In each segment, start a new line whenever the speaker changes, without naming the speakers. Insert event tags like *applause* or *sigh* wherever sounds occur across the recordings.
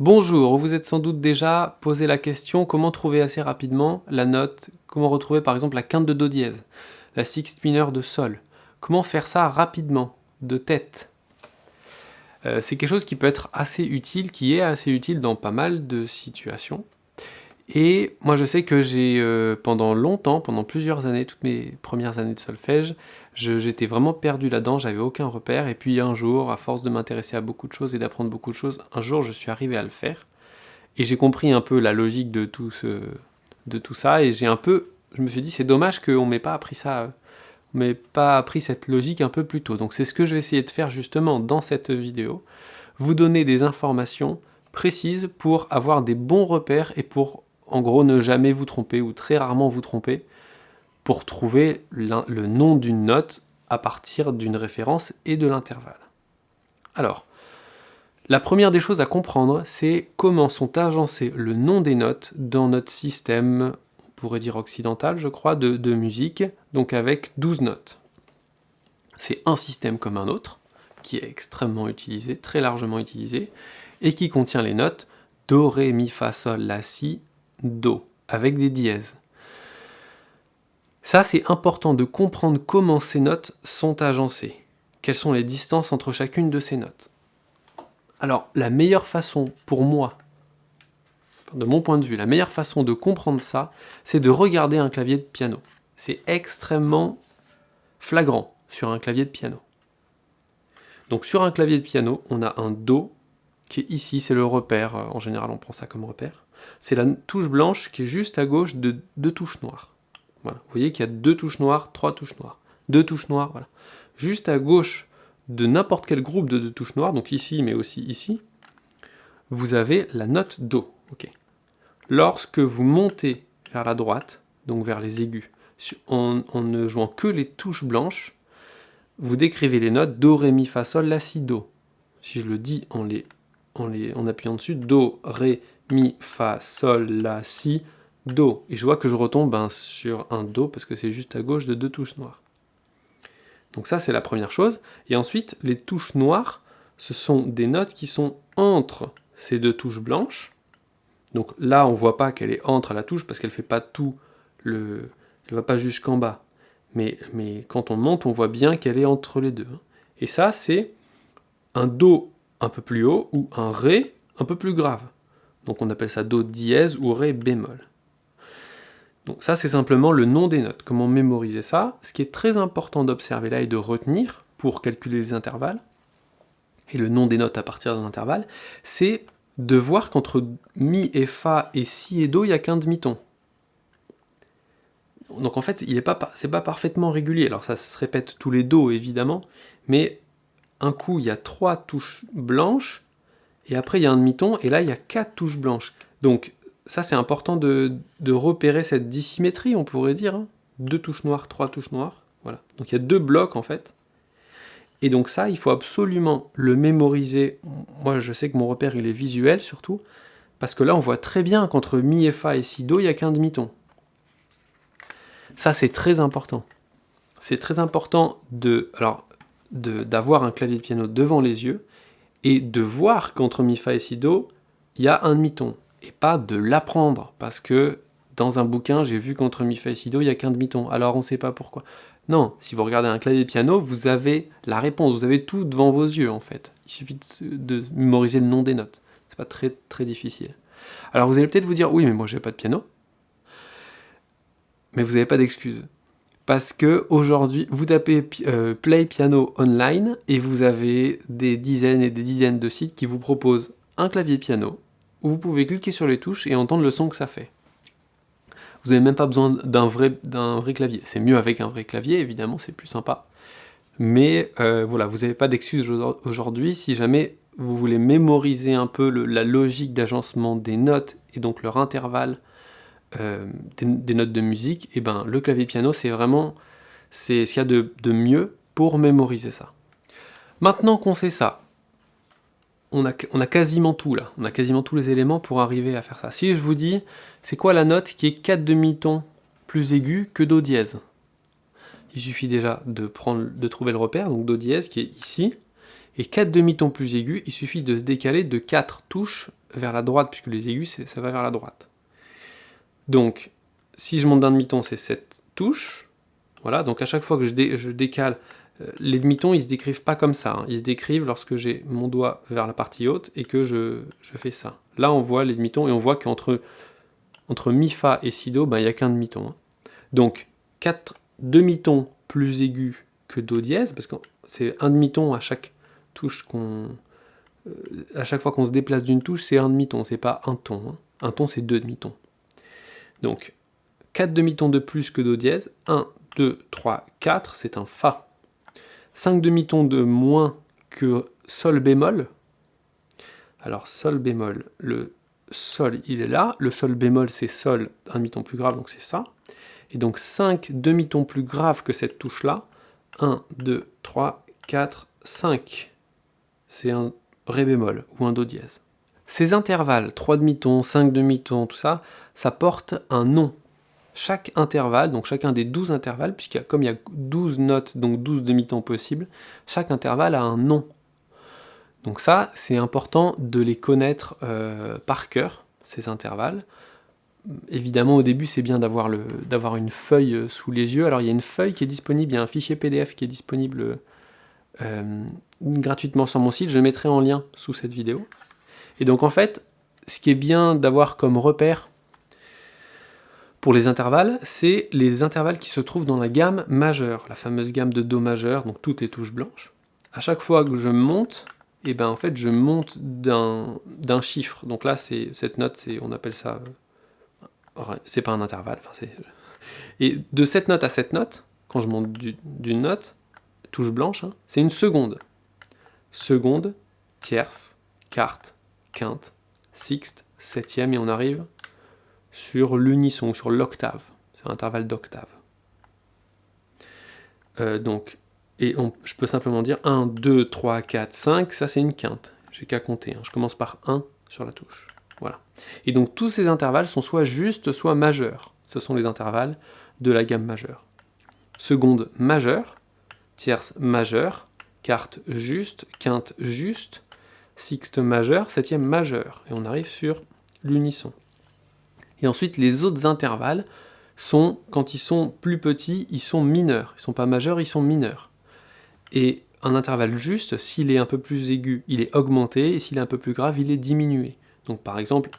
Bonjour, vous êtes sans doute déjà posé la question comment trouver assez rapidement la note, comment retrouver par exemple la quinte de Do dièse, la sixth mineur de Sol. Comment faire ça rapidement, de tête? Euh, C'est quelque chose qui peut être assez utile, qui est assez utile dans pas mal de situations. Et moi je sais que j'ai euh, pendant longtemps, pendant plusieurs années, toutes mes premières années de solfège, j'étais vraiment perdu là-dedans, j'avais aucun repère, et puis un jour, à force de m'intéresser à beaucoup de choses et d'apprendre beaucoup de choses, un jour je suis arrivé à le faire, et j'ai compris un peu la logique de tout, ça, et j'ai un peu, je me suis dit c'est dommage qu'on m'ait pas appris ça, on m'ait pas appris cette logique un peu plus tôt, donc c'est ce que je vais essayer de faire justement dans cette vidéo, vous donner des informations précises pour avoir des bons repères et pour en gros, ne jamais vous tromper ou très rarement vous tromper pour trouver le nom d'une note à partir d'une référence et de l'intervalle. Alors, la première des choses à comprendre, c'est comment sont agencés le nom des notes dans notre système, on pourrait dire occidental, je crois, de, musique, donc avec 12 notes. C'est un système comme un autre, qui est extrêmement utilisé, très largement utilisé, et qui contient les notes Do, Ré, Mi, Fa, Sol, La, Si, Do, avec des dièses. Ça, c'est important de comprendre comment ces notes sont agencées. Quelles sont les distances entre chacune de ces notes. Alors, la meilleure façon pour moi, de mon point de vue, la meilleure façon de comprendre ça, c'est de regarder un clavier de piano. C'est extrêmement flagrant sur un clavier de piano. Donc sur un clavier de piano, on a un Do qui est ici, c'est le repère, en général on prend ça comme repère c'est la touche blanche qui est juste à gauche de deux touches noires. Vous voyez qu'il y a deux touches noires, trois touches noires, deux touches noires, voilà. Juste à gauche de n'importe quel groupe de deux touches noires, donc ici, mais aussi ici, vous avez la note Do. Lorsque vous montez vers la droite, donc vers les aigus, en, ne jouant que les touches blanches, vous décrivez les notes Do, Ré, Mi, Fa, Sol, La, Si, Do. Si je le dis en, les, en, les, en appuyant dessus, Do, Ré, Mi, Fa, Sol, La, Si, Do. Et je vois que je retombe ben, sur un Do parce que c'est juste à gauche de deux touches noires. Donc ça, c'est la première chose. Et ensuite, les touches noires, ce sont des notes qui sont entre ces deux touches blanches. Donc là, on ne voit pas qu'elle est entre la touche parce qu'elle ne fait pas tout le... Elle ne va pas jusqu'en bas. Mais, mais quand on monte, on voit bien qu'elle est entre les deux. Hein. Et ça, c'est un Do un peu plus haut ou un Ré un peu plus grave. Donc on appelle ça Do dièse ou Ré bémol. Donc ça c'est simplement le nom des notes. Comment mémoriser ça? Ce qui est très important d'observer là et de retenir pour calculer les intervalles, et le nom des notes à partir d'un intervalle, c'est de voir qu'entre Mi et Fa et Si et Do, il n'y a qu'un demi-ton. Donc en fait, il n'est pas, pas parfaitement régulier. Alors ça se répète tous les Do évidemment, mais un coup il y a trois touches blanches, et après il y a un demi-ton, et là il y a quatre touches blanches. Donc ça c'est important de, repérer cette dissymétrie, on pourrait dire. Hein. Deux touches noires, trois touches noires, voilà. Donc il y a deux blocs en fait. Et donc ça, il faut absolument le mémoriser. Moi je sais que mon repère il est visuel surtout, parce que là on voit très bien qu'entre Mi et Fa et Si Do, il n'y a qu'un demi-ton. Ça c'est très important. C'est très important de, d'avoir un clavier de piano devant les yeux, et de voir qu'entre mi, fa et si, do, il y a un demi-ton, et pas de l'apprendre, parce que dans un bouquin, j'ai vu qu'entre mi, fa et si, do, il n'y a qu'un demi-ton, alors on ne sait pas pourquoi. Non, si vous regardez un clavier de piano, vous avez la réponse, vous avez tout devant vos yeux en fait. Il suffit de, mémoriser le nom des notes. C'est pas très très difficile. Alors vous allez peut-être vous dire, oui mais moi j'ai pas de piano. Mais vous n'avez pas d'excuse parce que aujourd'hui, vous tapez euh, Play Piano Online et vous avez des dizaines et des dizaines de sites qui vous proposent un clavier piano où vous pouvez cliquer sur les touches et entendre le son que ça fait. Vous n'avez même pas besoin d'un vrai, vrai clavier. C'est mieux avec un vrai clavier, évidemment, c'est plus sympa. Mais euh, voilà, vous n'avez pas d'excuse aujourd'hui si jamais vous voulez mémoriser un peu la logique d'agencement des notes et donc leur intervalle euh, des, notes de musique, et ben le clavier piano c'est vraiment c'est ce qu'il y a de, mieux pour mémoriser ça. Maintenant qu'on sait ça, on a, on a quasiment tout là, on a quasiment tous les éléments pour arriver à faire ça. Si je vous dis, c'est quoi la note qui est 4 demi-tons plus aigu que Do dièse? Il suffit déjà de, prendre, de trouver le repère, donc Do dièse qui est ici, et 4 demi-tons plus aigus, il suffit de se décaler de 4 touches vers la droite, puisque les aigus, ça va vers la droite. Donc, si je monte d'un demi-ton, c'est cette touche. Voilà, donc à chaque fois que je, décale, euh, les demi-tons, ils se décrivent pas comme ça. Hein. Ils se décrivent lorsque j'ai mon doigt vers la partie haute et que je, fais ça. Là, on voit les demi-tons et on voit qu'entre entre mi, fa et si, do, ben, il n'y a qu'un demi-ton. Hein. Donc, 4 demi-tons plus aigus que do dièse, parce que c'est un demi-ton à chaque touche qu'on... Euh, à chaque fois qu'on se déplace d'une touche, c'est un demi-ton, c'est pas un ton. Hein. Un ton, c'est deux demi-tons. Donc, 4 demi-tons de plus que Do dièse, 1, 2, 3, 4, c'est un Fa. 5 demi-tons de moins que Sol bémol. Alors, Sol bémol, le Sol, il est là. Le Sol bémol, c'est Sol, un demi-ton plus grave, donc c'est ça. Et donc 5 demi-tons plus graves que cette touche-là. 1, 2, 3, 4, 5. C'est un Ré bémol ou un Do dièse. Ces intervalles, 3 demi-tons, 5 demi-tons, tout ça, ça porte un nom. Chaque intervalle, donc chacun des 12 intervalles, puisqu'il comme il y a 12 notes, donc 12 demi-tons possibles, chaque intervalle a un nom. Donc ça, c'est important de les connaître euh, par cœur, ces intervalles. Évidemment, au début, c'est bien d'avoir une feuille euh, sous les yeux. Alors, il y a une feuille qui est disponible, il y a un fichier PDF qui est disponible euh, gratuitement sur mon site. Je mettrai en lien sous cette vidéo. Et donc, en fait, ce qui est bien d'avoir comme repère pour les intervalles, c'est les intervalles qui se trouvent dans la gamme majeure, la fameuse gamme de Do majeur, donc toutes les touches blanches. À chaque fois que je monte, et eh ben en fait je monte d'un chiffre. Donc là, cette note, on appelle ça, euh, c'est pas un intervalle. Et de cette note à cette note, quand je monte d'une note, touche blanche, hein, c'est une seconde. Seconde, tierce, quarte, quinte, sixte, septième, et on arrive sur l'unisson, sur l'octave, sur l'intervalle d'octave. Euh, donc, et je peux simplement dire 1, 2, 3, 4, 5, ça c'est une quinte. J'ai qu'à compter, hein. je commence par 1 sur la touche. Voilà. Et donc tous ces intervalles sont soit justes, soit majeurs. Ce sont les intervalles de la gamme majeure. Seconde majeure, tierce majeure, quarte juste, quinte juste, sixte majeure, septième majeure. Et on arrive sur l'unisson. Et ensuite, les autres intervalles sont, quand ils sont plus petits, ils sont mineurs. Ils sont pas majeurs, ils sont mineurs. Et un intervalle juste, s'il est un peu plus aigu, il est augmenté, et s'il est un peu plus grave, il est diminué. Donc par exemple,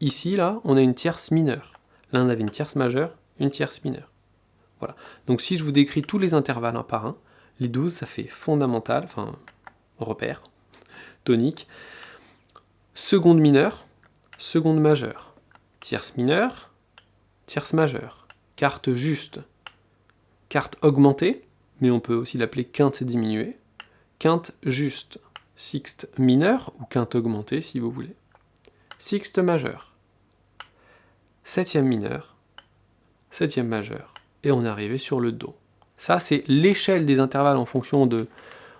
ici, là, on a une tierce mineure. Là, on avait une tierce majeure, une tierce mineure. Voilà. Donc si je vous décris tous les intervalles un par un, les 12, ça fait fondamental, enfin, repère, seconde mineure, seconde majeure, tierce mineure, tierce majeure, quarte juste, quarte augmentée, mais on peut aussi l'appeler quinte diminuée, quinte juste, sixte mineure, ou quinte augmentée si vous voulez, sixte majeure, septième mineure, septième majeure, et on est arrivé sur le Do. Ça, c'est l'échelle des intervalles en fonction, de,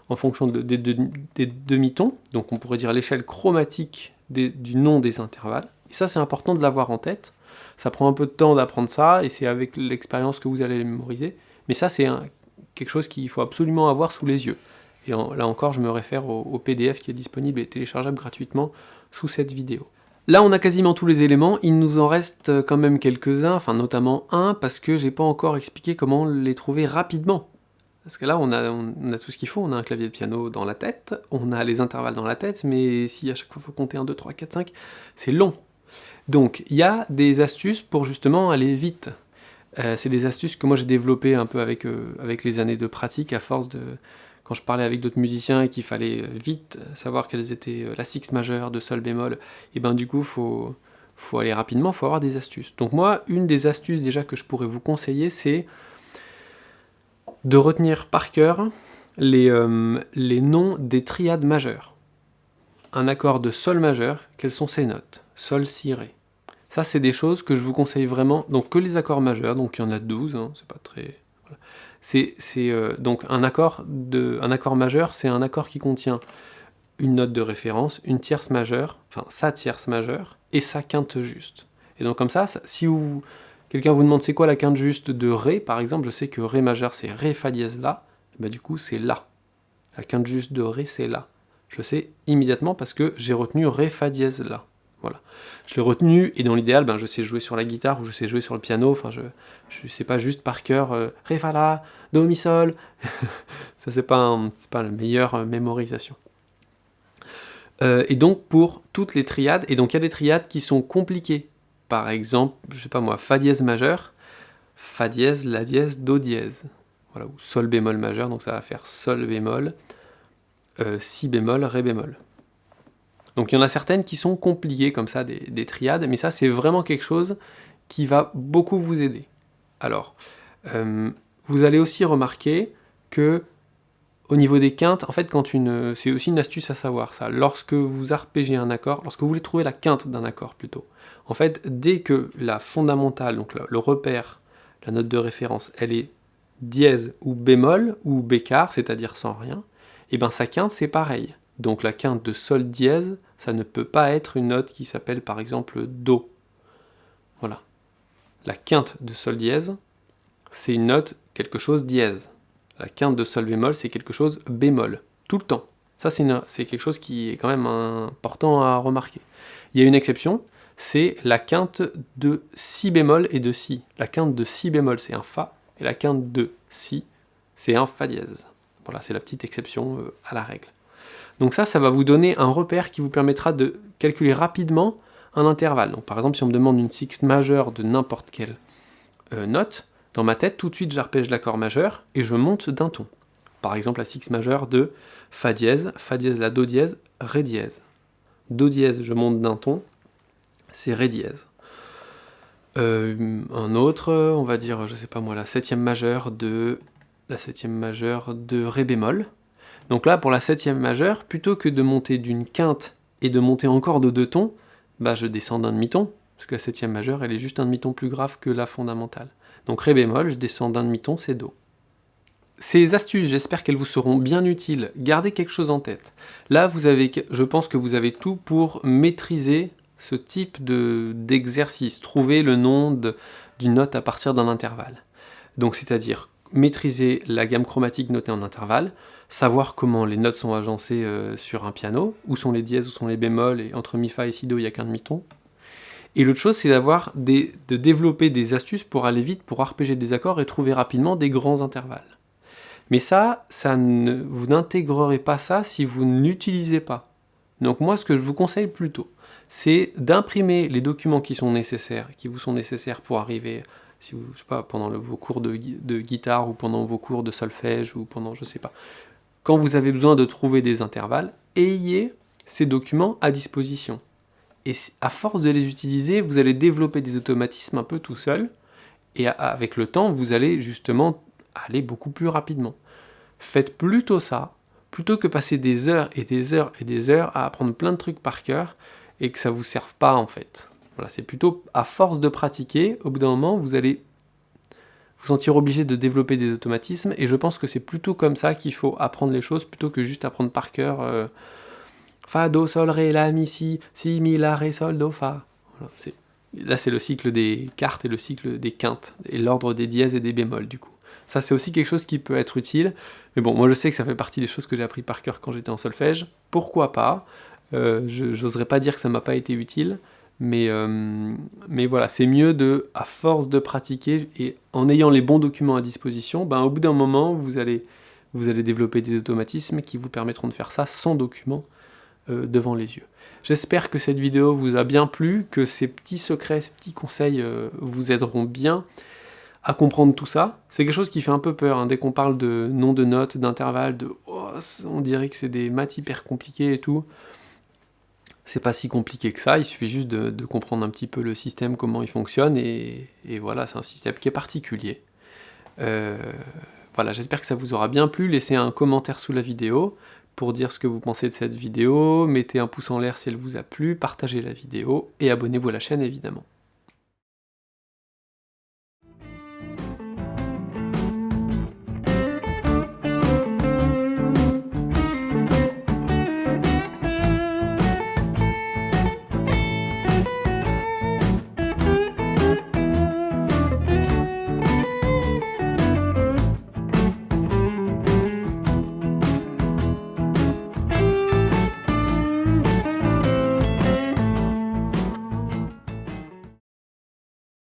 en fonction des, demi-tons, donc on pourrait dire l'échelle chromatique du nom des intervalles. Et ça, c'est important de l'avoir en tête. Ça prend un peu de temps d'apprendre ça, et c'est avec l'expérience que vous allez les mémoriser. Mais ça, c'est quelque chose qu'il faut absolument avoir sous les yeux. Et là encore, je me réfère au, PDF qui est disponible et téléchargeable gratuitement sous cette vidéo. Là, on a quasiment tous les éléments, il nous en reste quand même quelques-uns, enfin notamment un, parce que j'ai pas encore expliqué comment les trouver rapidement. Parce que là, on a, tout ce qu'il faut, on a un clavier de piano dans la tête, on a les intervalles dans la tête, mais si à chaque fois il faut compter 1, 2, 3, 4, 5, c'est long. Donc, il y a des astuces pour justement aller vite. Euh, c'est des astuces que moi j'ai développées un peu avec, euh, avec les années de pratique, à force de... Quand je parlais avec d'autres musiciens et qu'il fallait vite savoir quelles étaient euh, la six majeure de sol bémol, et ben du coup, faut, faut aller rapidement, faut avoir des astuces. Donc moi, une des astuces déjà que je pourrais vous conseiller, c'est de retenir par cœur les, les noms des triades majeures. Un accord de sol majeur, quelles sont ses notes? Sol, si, ré. Ça, c'est des choses que je vous conseille vraiment, donc que les accords majeurs, donc il y en a 12, hein, c'est pas très... C'est euh, donc un accord, de, un accord majeur, c'est un accord qui contient une note de référence, une tierce majeure, enfin sa tierce majeure, et sa quinte juste. Et donc comme ça, si vous, quelqu'un vous demande c'est quoi la quinte juste de Ré, par exemple, je sais que Ré majeur c'est Ré Fa dièse La, bah du coup c'est La. La quinte juste de Ré c'est La. Je sais immédiatement parce que j'ai retenu Ré Fa dièse La. Voilà. Je l'ai retenu, et dans l'idéal, ben, je sais jouer sur la guitare ou je sais jouer sur le piano, enfin je ne sais pas juste par cœur euh, Ré, Fa, La, Do, Mi, Sol. *laughs* Ça, c'est pas, pas la meilleure euh, mémorisation. Euh, et donc pour toutes les triades, et donc il y a des triades qui sont compliquées. Par exemple, je sais pas moi, Fa dièse majeur, Fa dièse, La dièse, Do dièse. Voilà, ou Sol bémol majeur, donc ça va faire Sol bémol, Si bémol, Ré bémol. Donc il y en a certaines qui sont compliquées comme ça, des, triades, mais ça c'est vraiment quelque chose qui va beaucoup vous aider. Alors, euh, vous allez aussi remarquer que au niveau des quintes, en fait, quand une, c'est aussi une astuce à savoir ça. Lorsque vous arpégez un accord, lorsque vous voulez trouver la quinte d'un accord plutôt, en fait, dès que la fondamentale, donc le, repère, la note de référence, elle est dièse ou bémol ou bécard, c'est-à-dire sans rien, et eh bien sa quinte c'est pareil. Donc la quinte de sol dièse, ça ne peut pas être une note qui s'appelle par exemple Do. Voilà. La quinte de sol dièse, c'est une note quelque chose dièse. La quinte de sol bémol, c'est quelque chose bémol, tout le temps. Ça, c'est quelque chose qui est quand même important à remarquer. Il y a une exception, c'est la quinte de si bémol et de si. La quinte de si bémol, c'est un fa, et la quinte de si, c'est un fa dièse. Voilà, c'est la petite exception euh, à la règle. Donc ça, ça va vous donner un repère qui vous permettra de calculer rapidement un intervalle. Donc par exemple, si on me demande une sixte majeure de n'importe quelle euh, note, dans ma tête, tout de suite, j'arpège l'accord majeur et je monte d'un ton. Par exemple, la sixte majeure de Fa dièse, Fa dièse la Do dièse, Ré dièse. Do dièse, je monte d'un ton, c'est Ré dièse. Euh, un autre, on va dire, je sais pas moi, la septième majeure de la septième majeure de Ré bémol. Donc là, pour la septième majeure, plutôt que de monter d'une quinte et de monter encore de deux tons, bah je descends d'un demi-ton, parce que la septième majeure, elle est juste un demi-ton plus grave que la fondamentale. Donc Ré bémol, je descends d'un demi-ton, c'est Do. Ces astuces, j'espère qu'elles vous seront bien utiles. Gardez quelque chose en tête. Là, vous avez, je pense que vous avez tout pour maîtriser ce type d'exercice. Trouver le nom d'une note à partir d'un intervalle. Donc c'est-à-dire maîtriser la gamme chromatique notée en intervalle, savoir comment les notes sont agencées euh, sur un piano, où sont les dièses, où sont les bémols, et entre mi fa et si do, il n'y a qu'un demi-ton. Et l'autre chose, c'est d'avoir de développer des astuces pour aller vite, pour arpéger des accords et trouver rapidement des grands intervalles. Mais ça, ça vous n'intégrerez pas ça si vous n'utilisez pas. Donc moi, ce que je vous conseille plutôt, c'est d'imprimer les documents qui sont nécessaires, qui vous sont nécessaires pour arriver si vous, je sais pas, pendant vos cours de, guitare ou pendant vos cours de solfège ou pendant, je sais pas. Quand vous avez besoin de trouver des intervalles, ayez ces documents à disposition. Et à force de les utiliser, vous allez développer des automatismes un peu tout seul, et avec le temps, vous allez justement aller beaucoup plus rapidement. Faites plutôt ça, plutôt que passer des heures et des heures et des heures à apprendre plein de trucs par cœur, et que ça vous serve pas en fait. Voilà, c'est plutôt à force de pratiquer, au bout d'un moment, vous allez vous sentir obligé de développer des automatismes, et je pense que c'est plutôt comme ça qu'il faut apprendre les choses, plutôt que juste apprendre par cœur euh, Fa, Do, Sol, Ré, La, Mi, Si, Si, Mi, La, Ré, Sol, Do, Fa. là, c'est le cycle des cartes et le cycle des quintes, et l'ordre des dièses et des bémols, du coup. Ça, c'est aussi quelque chose qui peut être utile, mais bon, moi je sais que ça fait partie des choses que j'ai appris par cœur quand j'étais en solfège, pourquoi pas? Euh, J'oserais pas dire que ça m'a pas été utile, mais, euh, mais voilà, c'est mieux de, à force de pratiquer et en ayant les bons documents à disposition, ben, au bout d'un moment, vous allez, vous allez développer des automatismes qui vous permettront de faire ça sans document euh, devant les yeux. J'espère que cette vidéo vous a bien plu, que ces petits secrets, ces petits conseils euh, vous aideront bien à comprendre tout ça. C'est quelque chose qui fait un peu peur, hein, dès qu'on parle de nom de notes, d'intervalles, de oh, on dirait que c'est des maths hyper compliquées et tout. C'est pas si compliqué que ça, il suffit juste de, comprendre un petit peu le système, comment il fonctionne, et, voilà, c'est un système qui est particulier. Euh, voilà, j'espère que ça vous aura bien plu, laissez un commentaire sous la vidéo pour dire ce que vous pensez de cette vidéo, mettez un pouce en l'air si elle vous a plu, partagez la vidéo, et abonnez-vous à la chaîne évidemment.